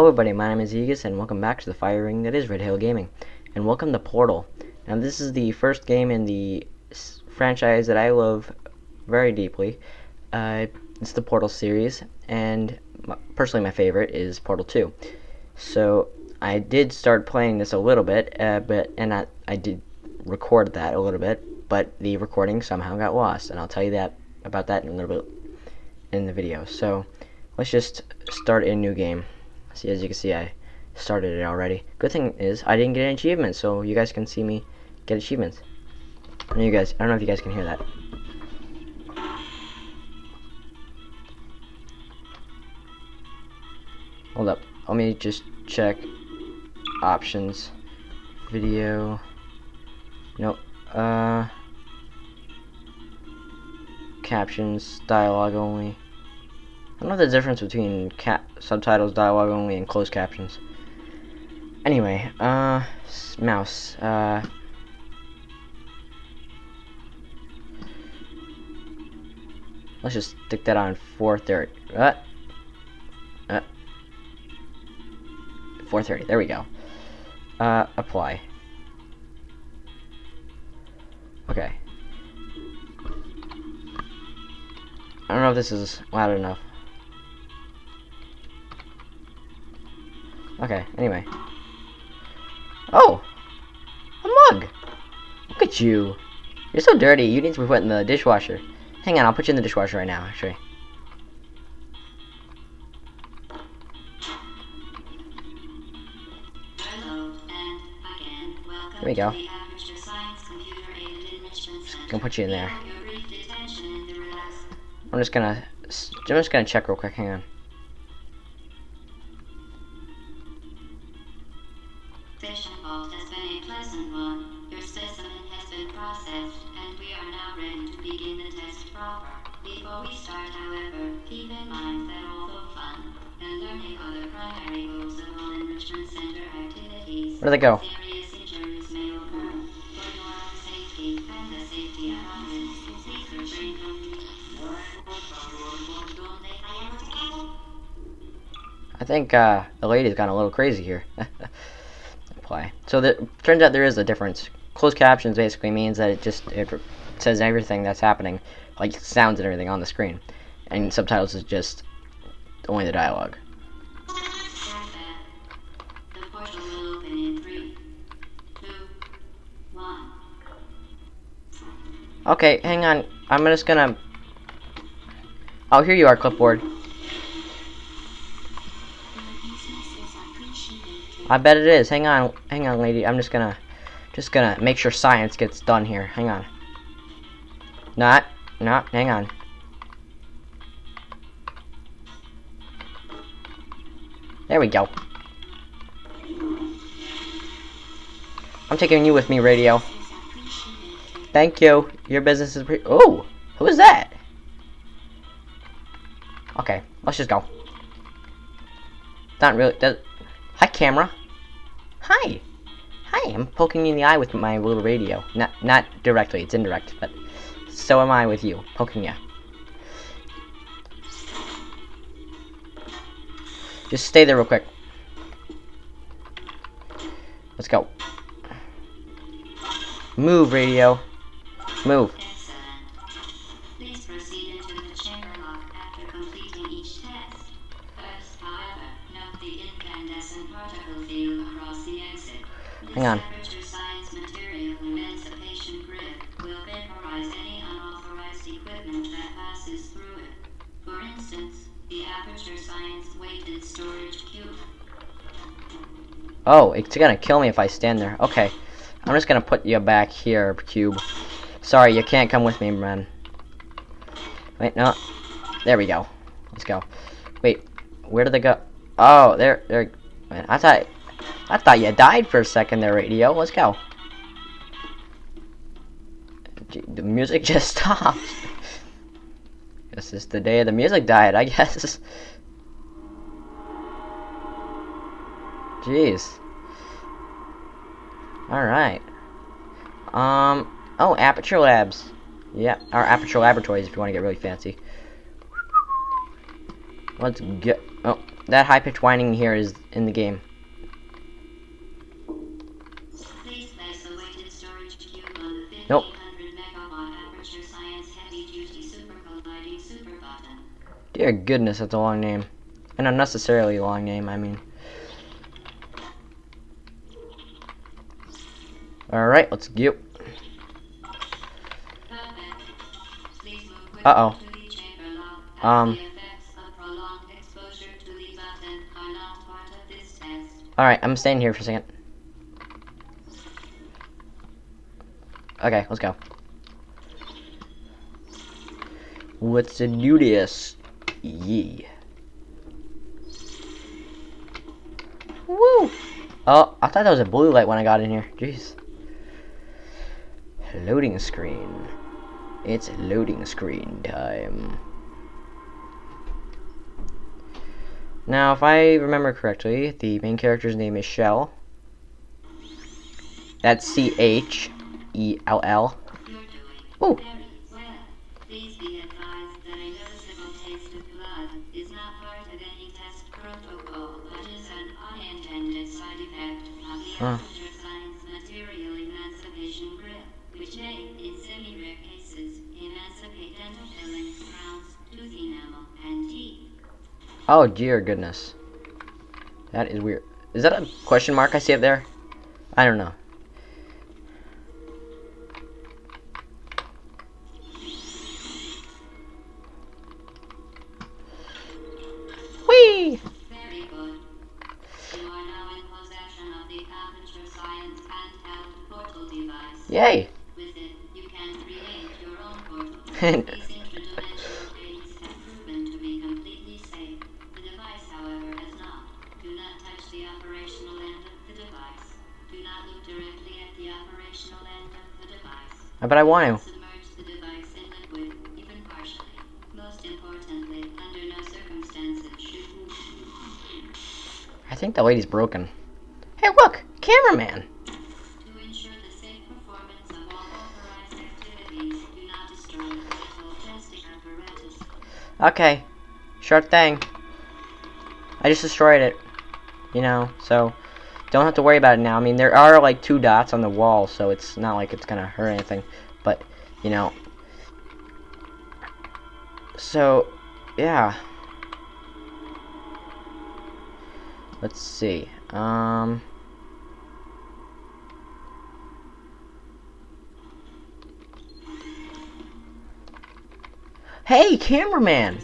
Hello everybody, my name is Aegis and welcome back to the fire ring that is Red Hill Gaming. And welcome to Portal. Now this is the first game in the franchise that I love very deeply. Uh, it's the Portal series, and my, personally my favorite is Portal 2. So I did start playing this a little bit, uh, but and I, I did record that a little bit, but the recording somehow got lost, and I'll tell you that about that in a little bit in the video. So let's just start a new game. See, as you can see, I started it already. Good thing is, I didn't get any achievements, so you guys can see me get achievements. And you guys, I don't know if you guys can hear that. Hold up, let me just check options, video, nope, uh, captions, dialogue only. I don't know the difference between subtitles, dialogue only, and closed captions. Anyway, uh, mouse, uh, let's just stick that on 430. Uh, uh, 430, there we go. Uh, apply. Okay. I don't know if this is loud enough. Okay, anyway. Oh! A mug! Look at you. You're so dirty. You need to be put in the dishwasher. Hang on, I'll put you in the dishwasher right now, actually. There we go. Gonna put you in there. I'm just gonna, I'm just gonna check real quick. Hang on. Others, please refrain go? I think uh, the lady's gone a little crazy here. Apply. So the turns out there is a difference. Closed captions basically means that it just it says everything that's happening, like sounds and everything on the screen, and subtitles is just only the dialogue. Okay, hang on. I'm just gonna. Oh, here you are, clipboard. I bet it is. Hang on, hang on, lady. I'm just gonna, just gonna make sure science gets done here. Hang on. Not, not. Hang on. There we go. I'm taking you with me, radio. Thank you. Your business is pre- Oh! Who is that? Okay, let's just go. Not really- Hi, camera. Hi. Hi, I'm poking you in the eye with my little radio. Not not directly, it's indirect, but so am I with you, poking you. Just stay there real quick. Let's go. Move, radio. Move. Hang on. material emancipation grid will vaporize any unauthorized equipment that passes through it. For instance, the aperture science weighted storage cube. Oh, it's gonna kill me if I stand there. Okay. I'm just gonna put you back here, Cube. Sorry, you can't come with me, man. Wait, no. There we go. Let's go. Wait, where did they go? Oh, there, there. Man, I thought, I thought you died for a second there, radio. Let's go. The music just stopped. This is the day of the music died, I guess. Jeez. Alright. Um, oh, Aperture Labs. Yeah, our Aperture Laboratories if you want to get really fancy. Let's get... Oh, that high pitched whining here is in the game. Please place a weighted storage cube on the 1500 Nope. Dear goodness, that's a long name. An unnecessarily long name, I mean. Alright, let's go. This Um. Alright, I'm staying here for a second. Okay, let's go. Let's do this. Yeah. Woo! Oh, I thought that was a blue light when I got in here. Jeez. Loading screen. It's loading screen time. Now, if I remember correctly, the main character's name is Chell. That's C H E Oh dear goodness. That is weird. Is that a question mark I see up there? I don't know. Authorized activities, do not destroy the vital testing apparatus. Okay. Sure thing. I just destroyed it. You know, so don't have to worry about it now. I mean, there are like two dots on the wall, so it's not like it's gonna hurt anything. But, you know. So, yeah. Let's see. Um. Hey, cameraman!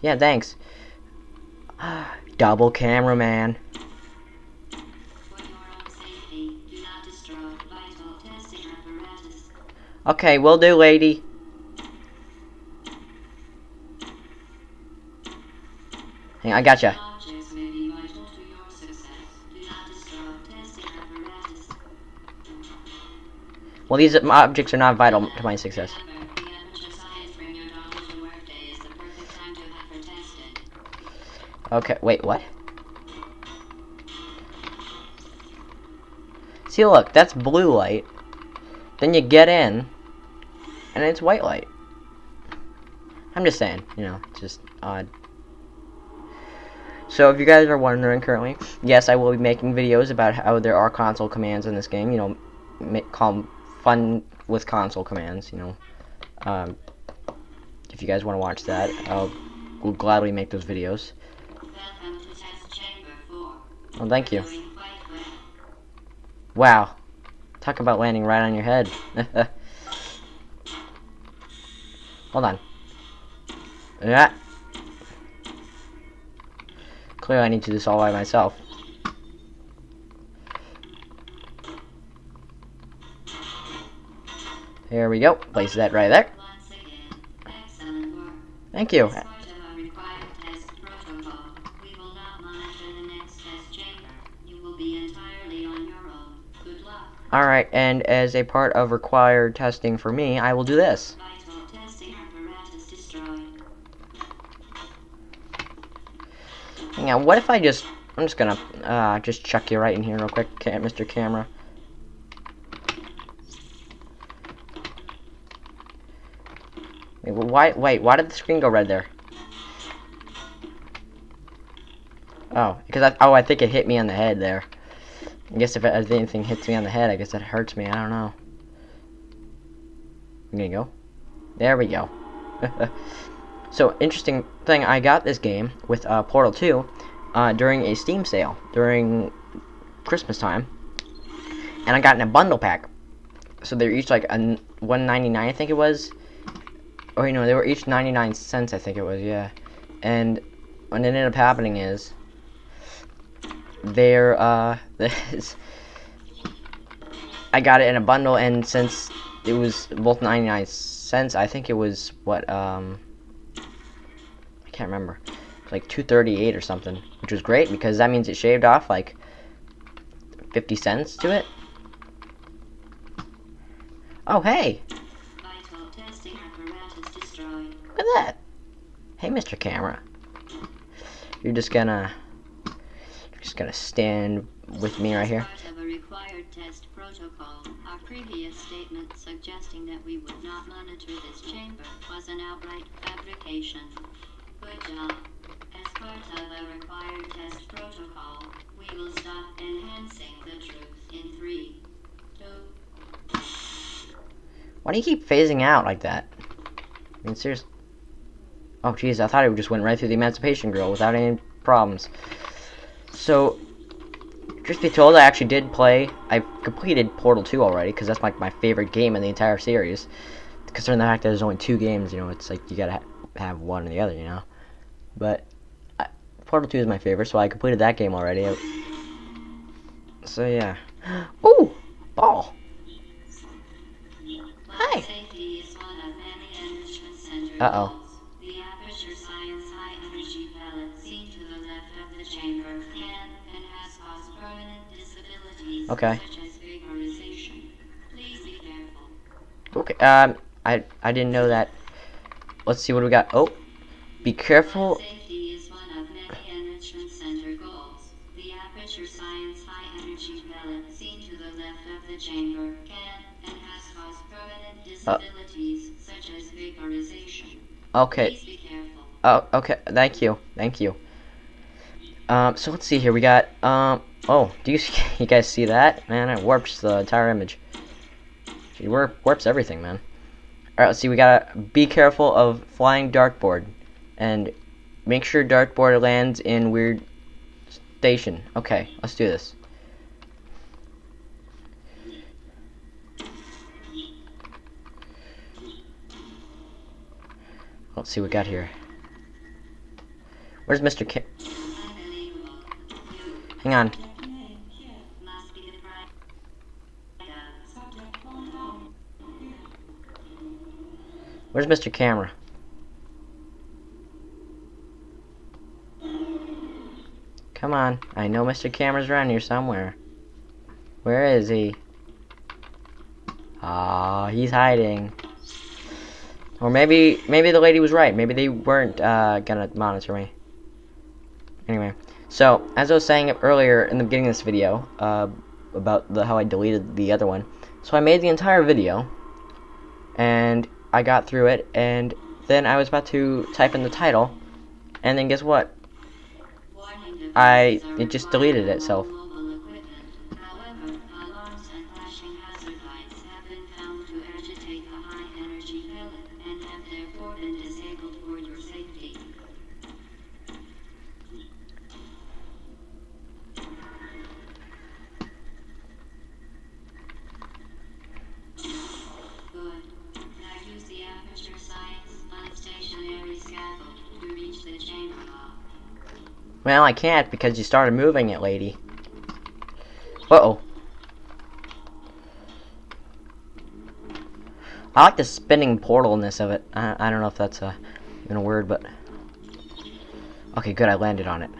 Yeah, thanks. Double cameraman. Okay, will do, lady. Hang on, I gotcha. Well, these objects are not vital to my success. Okay, wait, what? See, look, that's blue light. Then you get in, and it's white light. I'm just saying, you know, just odd. So, if you guys are wondering currently, yes, I will be making videos about how there are console commands in this game. You know, make, call fun with console commands. You know, um, if you guys want to watch that, I'll will gladly make those videos. Welcome to Test Chamber 4. Well, thank you. Doing quite well. Wow. Talk about landing right on your head. Hold on. Yeah. Clearly I need to do this all by myself. Here we go. Place that right there. Thank you. Alright, and as a part of required testing for me, I will do this. On, what if I just... I'm just gonna uh, just chuck you right in here real quick, Mr. Camera. Wait, why, wait, why did the screen go red there? Oh, because I oh I think it hit me on the head there. I guess if, it, if anything hits me on the head, I guess that hurts me. I don't know. I'm gonna go. There we go. so interesting thing, I got this game with uh, Portal 2 uh, during a Steam sale during Christmas time, and I got in a bundle pack. So they're each like a 1.99, I think it was. Oh, you know, they were each 99 cents, I think it was. Yeah, and what ended up happening is there uh this I got it in a bundle and since it was both 99 cents I think it was what um I can't remember like 238 or something which was great because that means it shaved off like 50 cents to it. Oh hey! Look at that. Hey Mr. Camera. You're just gonna just gonna stand with me right here Part of a required test protocol. Our previous statement suggesting that we would not monitor this chamber was an outright fabrication. Good job. Uh, as part of a required test protocol, we will stop enhancing the truth in three, two, Why do you keep phasing out like that? I mean, seriously. Oh, jeez, I thought it just went right through the Emancipation Grill without any problems. So, truth be told, I actually did play. I completed Portal 2 already, because that's like my favorite game in the entire series. Considering the fact that there's only two games, you know, it's like you gotta ha have one or the other, you know. But, I, Portal 2 is my favorite, so I completed that game already. So, yeah. Ooh! Ball! Hi. Safety is Okay. such as vaporization. Please be careful. Okay, um, I I didn't know that. Let's see what we got. Oh, be careful. Safety is one of many enrichment center goals. The Aperture Science High Energy Pellet seen to the left of the chamber can and has caused permanent disabilities such as vaporization. Okay. Be careful. Oh, okay. Thank you. Thank you. Um, so let's see here. We got um. Oh, do you you guys see that? Man, it warps the entire image. It warp, warps everything, man. All right, let's see. We gotta be careful of flying dartboard, and make sure dartboard lands in weird station. Okay, let's do this. Let's see what we got here. Where's Mr. K? Hang on. Where's Mr. Camera? Come on. I know Mr. Camera's around here somewhere. Where is he? Ah, he's hiding. Or maybe maybe the lady was right. Maybe they weren't uh, gonna monitor me. Anyway, so as I was saying earlier in the beginning of this video uh, about the how I deleted the other one, so I made the entire video, and I got through it, and then I was about to type in the title, and then guess what? I- it just deleted itself. Well, I can't because you started moving it, lady. Uh-oh. I like the spinning portalness of it. I, I don't know if that's a, even a word, but... Okay, good, I landed on it.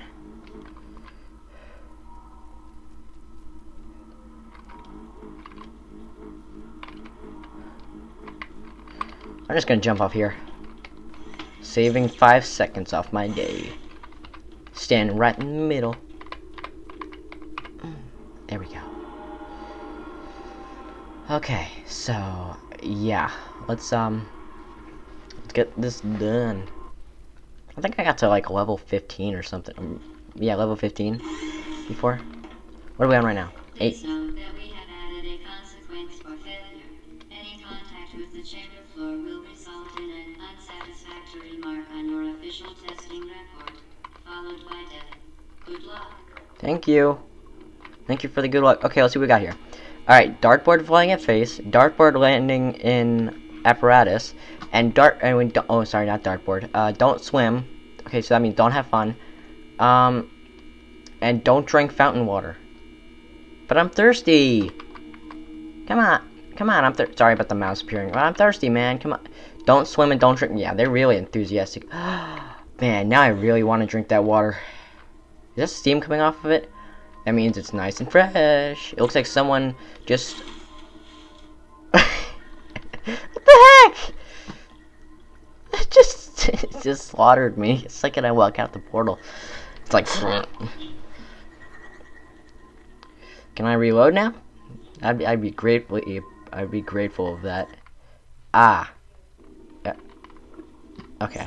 I'm just gonna jump off here. Saving five seconds off my day. Stand right in the middle. There we go. Okay, so yeah, let's um let's get this done. I think I got to like level 15 or something. Um, yeah, level 15 before. What are we on right now? Eight. Please note that we have added a consequence for failure. Any contact with the chamber floor will result in an unsatisfactory mark on your official testing record, Thank you. Thank you for the good luck. Okay, let's see what we got here. Alright, dartboard flying at face, dartboard landing in apparatus, and dart and we don't, oh sorry, not dartboard. Uh don't swim. Okay, so that means don't have fun. Um and don't drink fountain water. But I'm thirsty. Come on. Come on, I'm sorry about the mouse appearing. But I'm thirsty, man. Come on. Don't swim and don't drink. Yeah, they're really enthusiastic. man, now I really want to drink that water. Is that steam coming off of it? That means it's nice and fresh. It looks like someone just... what the heck? It just, it just slaughtered me. Like when I walk out the portal. It's like... Can I reload now? I'd be, I'd be grateful. I'd be grateful of that. Ah. Yeah. Okay.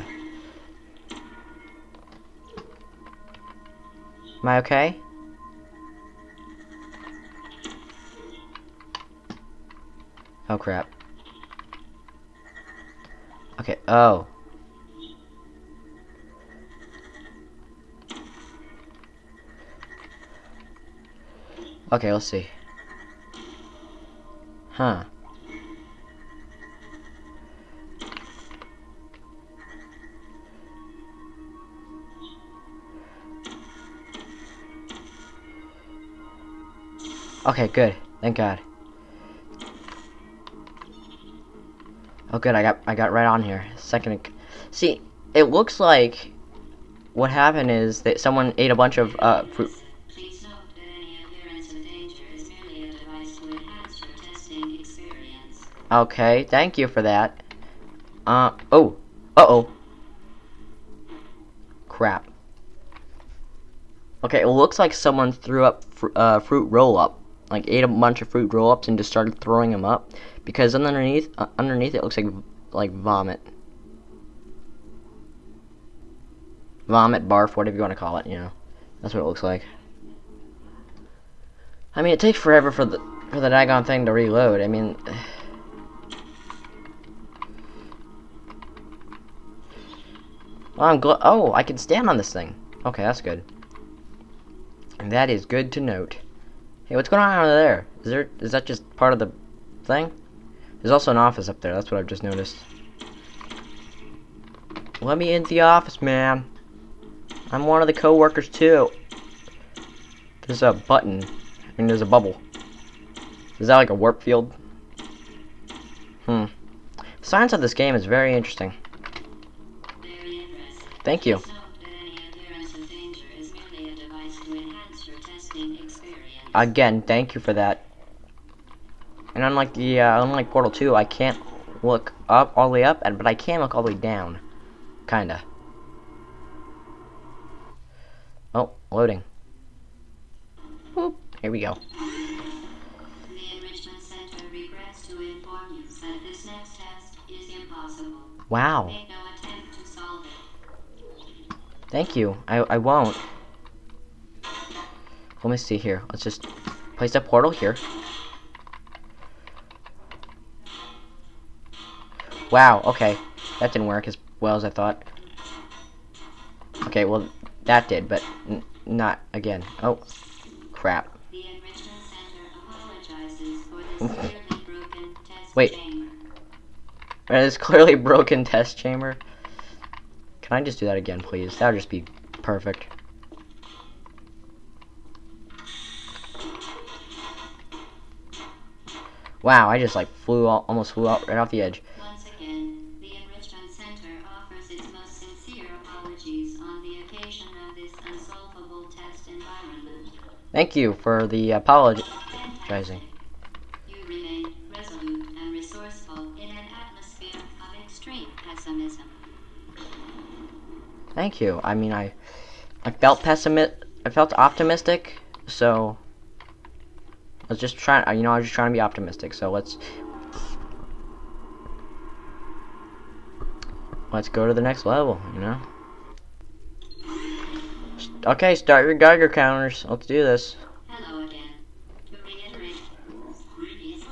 Am I okay? Oh crap. Okay, oh. Okay, let's see. Huh. Okay, good. Thank God. Oh, good. I got I got right on here. Second. See, it looks like what happened is that someone ate a bunch of uh fruit. Okay, thank you for that. Uh oh. Uh oh. Crap. Okay, it looks like someone threw up fr uh, fruit roll up, like ate a bunch of fruit roll ups and just started throwing them up, because underneath uh, underneath it looks like like vomit. Vomit, barf, whatever you want to call it, you know. That's what it looks like. I mean, it takes forever for the for the daggone thing to reload. I mean. Well, I'm gl- oh, I can stand on this thing. Okay, that's good. And that is good to note. Hey, what's going on over there? Is there is that just part of the thing? There's also an office up there. That's what I've just noticed. Let me into the office, man. I'm one of the co-workers too. There's a button. I mean, there's a bubble. Is that like a warp field? Hmm. The Science of this game is very interesting. Very interesting. Thank you. Again, thank you for that. And unlike the uh, unlike Portal 2, I can't look up all the way up, and but I can look all the way down, kinda. Oh, loading. Here we go. Wow, thank you. I I won't. Let me see here. Let's just place a portal here. Wow, okay. That didn't work as well as I thought. Okay, well, that did, but n not again. Oh, crap. The Enrichment Center apologizes for the severely broken test Wait. It's clearly broken test chamber. Can I just do that again, please? That would just be perfect. Wow, I just like flew all, almost flew out right off the edge. Once again, the Enrichment Center offers its most sincere apologies on the occasion of this unsolvable test environment. Thank you for the. Fantastic. You remain resolute and resourceful in an atmosphere of extreme pessimism. Thank you. I mean, I, I felt pessimist. I felt optimistic. So, was just trying. Uh, you know, I was just trying to be optimistic. So let's let's go to the next level. You know. Okay, start your Geiger counters. Let's do this. Hello again. To reiterate, previously,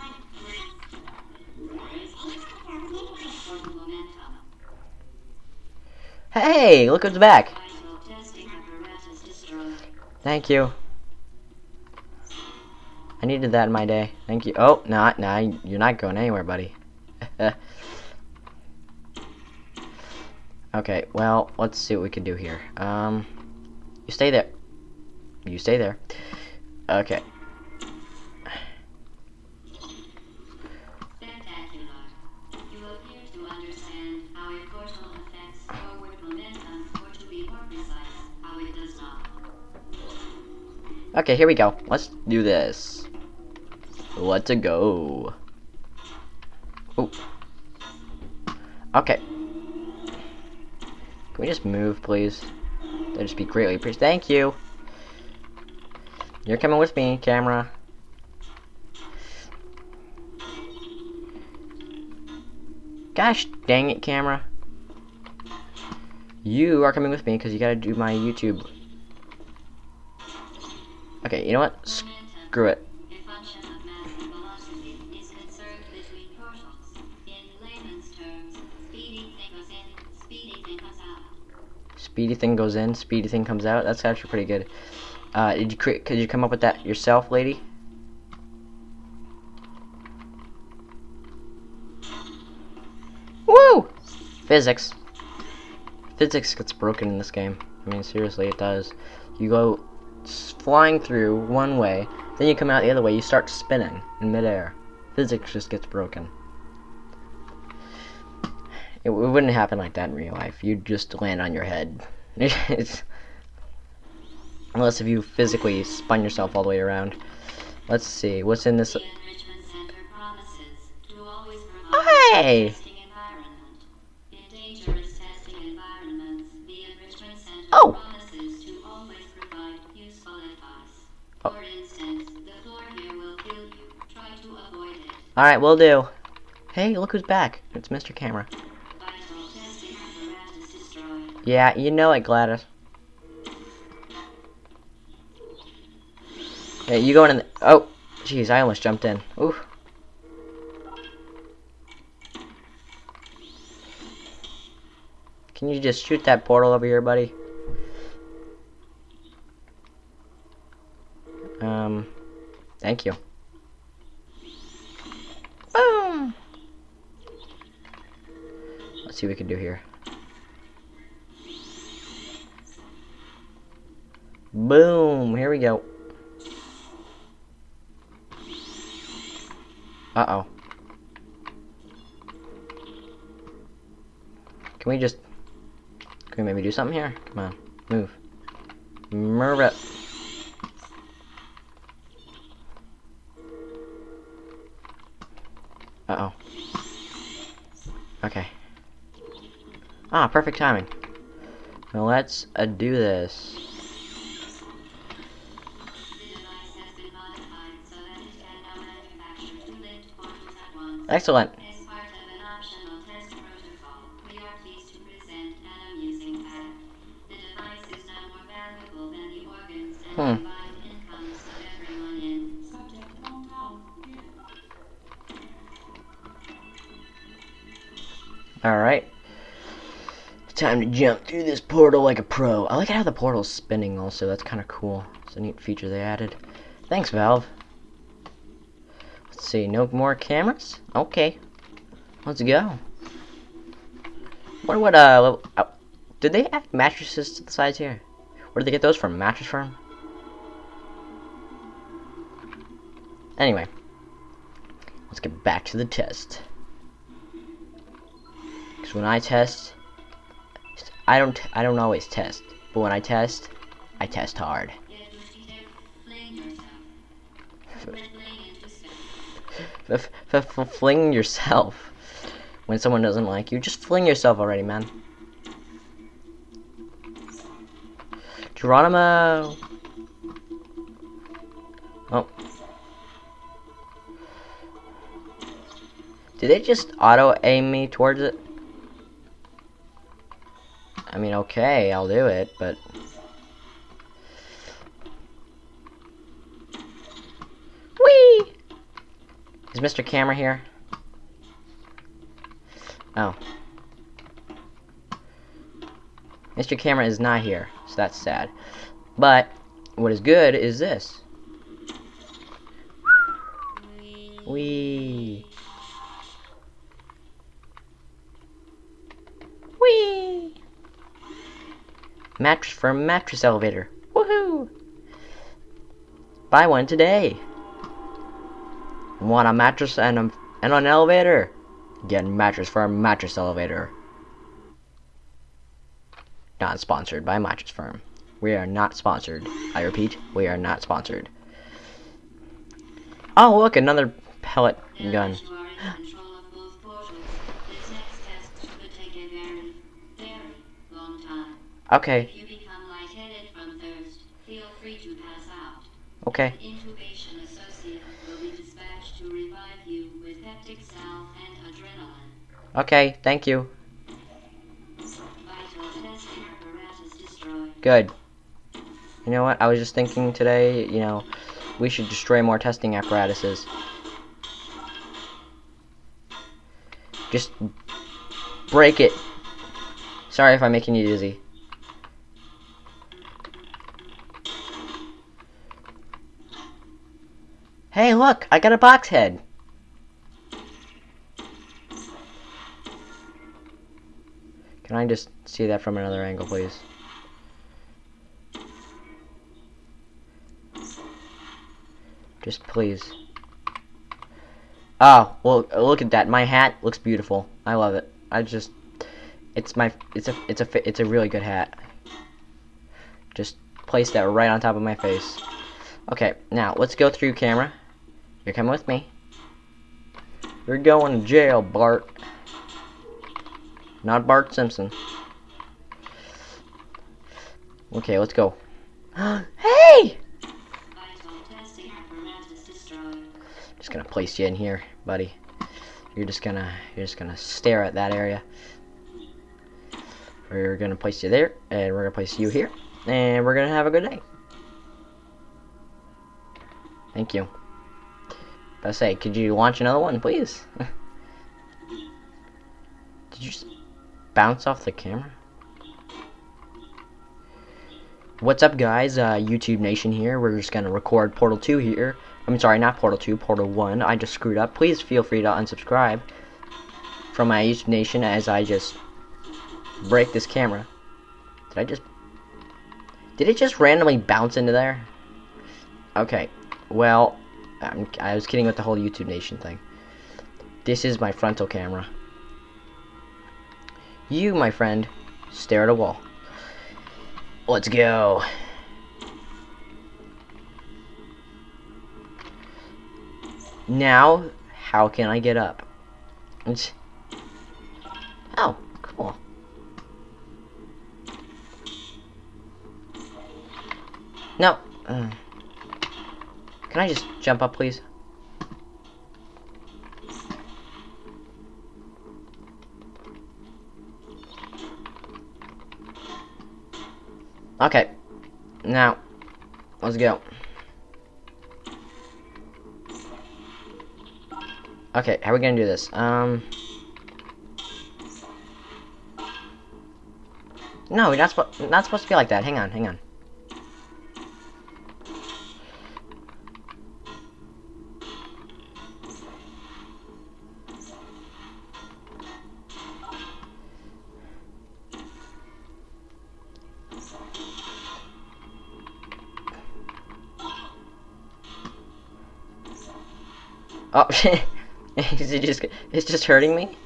for momentum, Hey, look who's back. vital testing apparatus destroyed. Thank you. I needed that in my day. Thank you. Oh, not, nah, you're not going anywhere, buddy. okay, well, let's see what we can do here. Um, you stay there. You stay there. Okay. Okay, here we go. Let's do this. Let's go. Oh. Okay. Can we just move, please? That'd just be greatly appreciated. Thank you. You're coming with me, camera. Gosh dang it, camera. You are coming with me because you gotta do my YouTube. Okay, you know what? Screw it. Speedy thing goes in, speedy thing comes out. That's actually pretty good. Uh, did you create? Could you come up with that yourself, lady? Woo! Physics. Physics gets broken in this game. I mean, seriously, it does. You go flying through one way, then you come out the other way. You start spinning in midair. Physics just gets broken. It, wouldn't happen like that in real life. You'd just land on your head. unless if you physically spun yourself all the way around. Let's see, what's in this? Provide Hey! Oh! Oh. Will. Alright, we'll do. Hey, look who's back. It's Mr. Camera. Yeah, you know it, GLaDOS. Hey, you going in the- Oh, jeez, I almost jumped in. Oof. Can you just shoot that portal over here, buddy? Um, thank you. Boom! Let's see what we can do here. Boom! Here we go. Uh-oh. Can we just... Can we maybe do something here? Come on. Move. Move it. Uh-oh. Okay. Ah, perfect timing. Now let's uh, do this. And Hmm. combined incomes of everyone in subject hometown. Alright. Time to jump through this portal like a pro. I like how the portal's spinning also. That's kind of cool. It's a neat feature they added. Thanks, Valve. See. No more cameras? Okay. Let's go. Wonder what, uh, uh, did they add mattresses to the sides here? Where did they get those from? Mattress Firm? Anyway. Let's get back to the test. Because when I test, I don't I don't always test, but when I test, I test hard. F- fling yourself. When someone doesn't like you, just fling yourself already, man. Geronimo. Oh. Did they just auto aim me towards it? I mean, okay, I'll do it, but Mr. Camera here? Oh. Mr. Camera is not here, so that's sad. But, what is good is this. Wee. Wee. Mattress for mattress elevator. Woohoo! Buy one today. Want a mattress and, a, and an elevator? Get a mattress for a mattress elevator. Not sponsored by Mattress Firm. We are not sponsored. I repeat, we are not sponsored. Oh, look, another pellet gun. that you are Okay, thank you. Good. You know what? I was just thinking today, you know, we should destroy more testing apparatuses. Just break it. Sorry if I'm making you dizzy. Hey, look! I got a box head! Can I just see that from another angle, please? Just please. Oh, well, look at that. My hat looks beautiful. I love it. I just, it's my, it's a, it's a, it's a really good hat. Just place that right on top of my face. Okay, now let's go through camera. You're coming with me. You're going to jail, Bart. Not Bart Simpson. Okay, let's go. hey! Just gonna place you in here, buddy. You're just gonna you're just gonna stare at that area. We're gonna place you there, and we're gonna place you here, and we're gonna have a good day. Thank you. I say, could you launch another one, please? Did you bounce off the camera? What's up, guys? Uh, YouTube Nation here. We're just gonna record Portal 2 here. I'm sorry, not Portal 2, Portal 1. I just screwed up. Please feel free to unsubscribe from my YouTube Nation as I just break this camera. Did I just... Did it just randomly bounce into there? Okay, well, I'm, I was kidding with the whole YouTube Nation thing. This is my frontal camera. You, my friend, stare at a wall. Let's go. Now, how can I get up? It's... Oh, cool. No. Uh, can I just jump up, please? Okay. Now, let's go. Okay, how are we gonna do this? Um. No, we're not, not supposed to be like that. Hang on, hang on. Oh, is it just, it's just hurting me?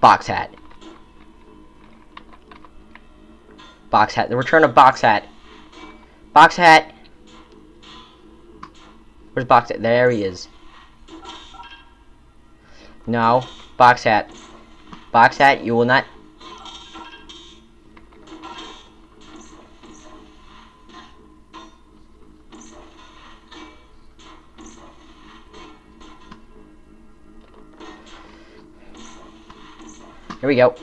Box hat. Box hat. The return of box hat. Box hat. Where's box hat? There he is. No. Box hat. Box hat, you will not. we go.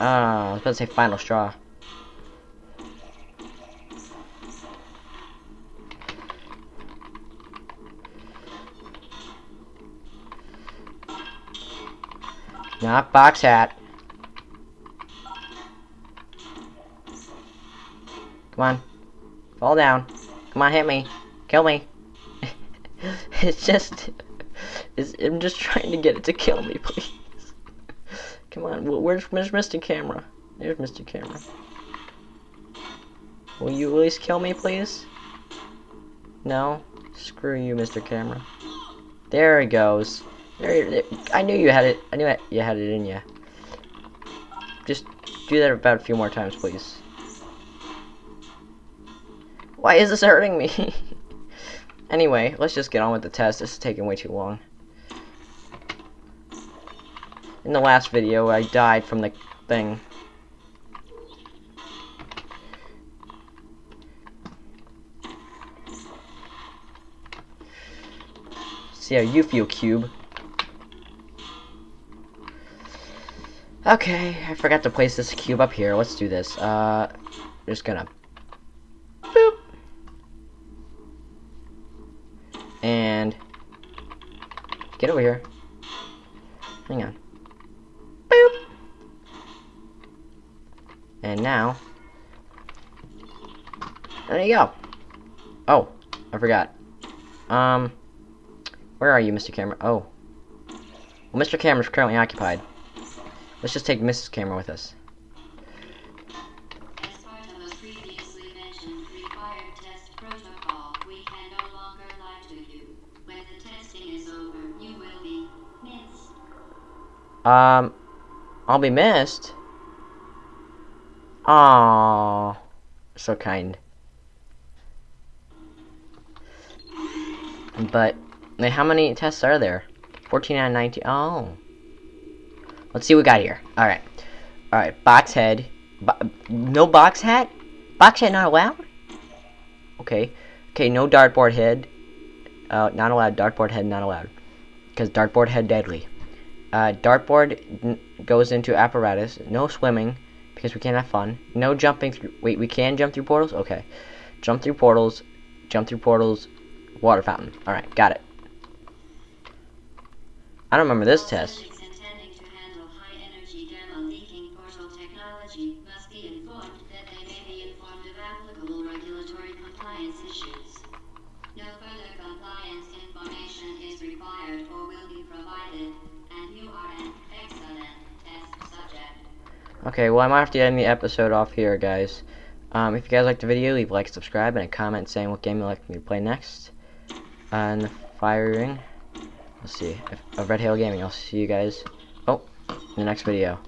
Ah, I was about to say final straw. Not box hat. Come on. Fall down. Come on, hit me. Kill me. it's just... It's, I'm just trying to get it to kill me, please. Come on, where's, where's Mr. Camera? There's Mr. Camera. Will you at least kill me, please? No? Screw you, Mr. Camera. There he goes. There, there, I knew you had it. I knew you had it in you. Just do that about a few more times, please. Why is this hurting me? anyway, let's just get on with the test. This is taking way too long. In the last video, I died from the thing. See how you feel, Cube. Okay, I forgot to place this cube up here. Let's do this. Uh, just gonna... Boop! And... Get over here. Hang on. Boop! And now... There you go. Oh, I forgot. Um... Where are you, Mr. Camera? Oh. Well, Mr. Camera's currently occupied. Let's just take Mrs. Camera with us. Um, I'll be missed. Aww, so kind. But how many tests are there? 14 out of 19. Oh. Let's see what we got here. Alright. Alright, box head. Bo no box hat? Box hat not allowed? Okay. Okay, no dartboard head. Uh, not allowed. Dartboard head not allowed. Because dartboard head deadly. Uh, dartboard goes into apparatus. No swimming. Because we can't have fun. No jumping through. Wait, we can jump through portals? Okay. Jump through portals. Jump through portals. Water fountain. Alright, got it. I don't remember this test. intending to handle high-energy gamma leaking portal technology must be informed that they may be informed of applicable regulatory compliance issues. No further compliance information is required or will be provided, and you are an excellent test subject. Okay, well, I might have to end the episode off here, guys. Um, if you guys liked the video, leave a like, subscribe, and a comment saying what game you'd like me to play next. And firing. Let's see. Of Red Hail Gaming. I'll see you guys. Oh, in the next video.